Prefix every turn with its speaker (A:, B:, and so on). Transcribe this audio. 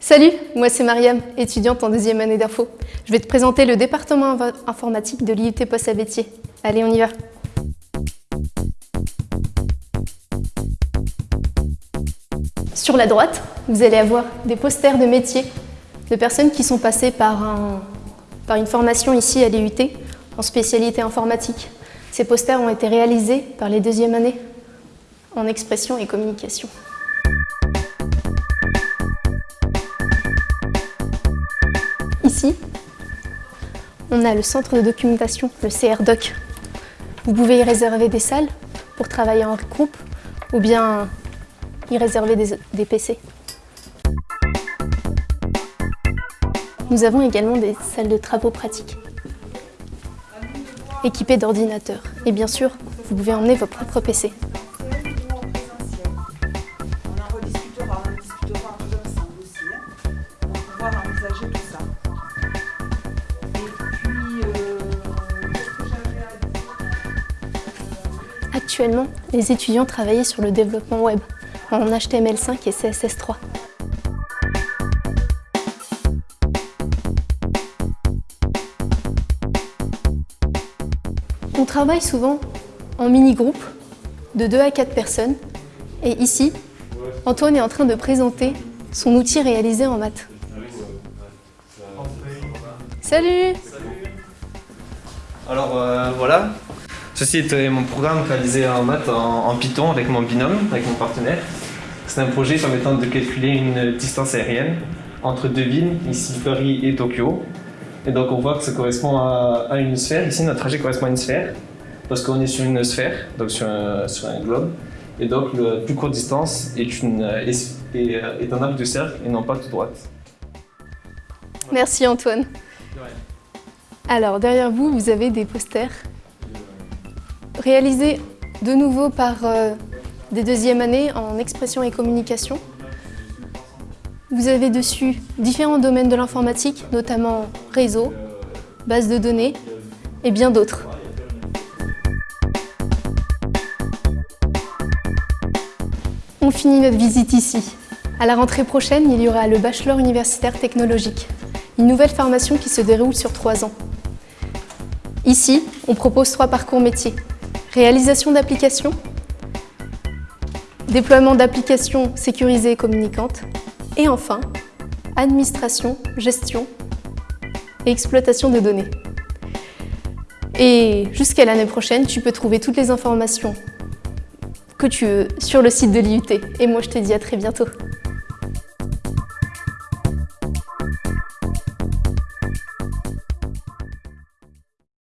A: Salut, moi c'est Mariam, étudiante en deuxième année d'info. Je vais te présenter le département informatique de l'IUT Poste-à-Bétier. Allez, on y va Sur la droite, vous allez avoir des posters de métiers de personnes qui sont passées par, par une formation ici à l'IUT en spécialité informatique. Ces posters ont été réalisés par les deuxièmes années en expression et communication. Ici, on a le centre de documentation, le CRDoc. Vous pouvez y réserver des salles pour travailler en groupe ou bien y réserver des, PC. Nous avons également des salles de travaux pratiques équipées d'ordinateurs. Et bien sûr, vous pouvez emmener vos propres PC. Actuellement, les étudiants travaillent sur le développement web en HTML5 et CSS3. On travaille souvent en mini-groupe de 2 à 4 personnes et ici, Antoine est en train de présenter son outil réalisé en maths. Salut
B: Alors euh, voilà, ceci est mon programme réalisé en maths en, Python avec mon binôme, avec mon partenaire. C'est un projet permettant de calculer une distance aérienne entre deux villes, ici Paris et Tokyo. Et donc on voit que ça correspond à, une sphère. Ici notre trajet correspond à une sphère, parce qu'on est sur une sphère, donc sur un, globe. Et donc la plus courte distance est, une, est, est un arc de cercle et non pas tout droite.
A: Merci Antoine. Alors, derrière vous, vous avez des posters réalisés de nouveau par euh, des deuxièmes années en expression et communication. Vous avez dessus différents domaines de l'informatique, notamment réseau, base de données et bien d'autres. On finit notre visite ici. À la rentrée prochaine, il y aura le Bachelor universitaire technologique, une nouvelle formation qui se déroule sur trois ans. Ici, on propose trois parcours métiers. Réalisation d'applications, déploiement d'applications sécurisées et communicantes, et enfin, administration, gestion et exploitation de données. Et jusqu'à l'année prochaine, tu peux trouver toutes les informations que tu veux sur le site de l'IUT. Et moi, je te dis à très bientôt.